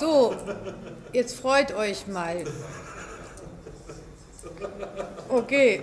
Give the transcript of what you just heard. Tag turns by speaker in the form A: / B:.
A: So, jetzt freut euch mal. Okay,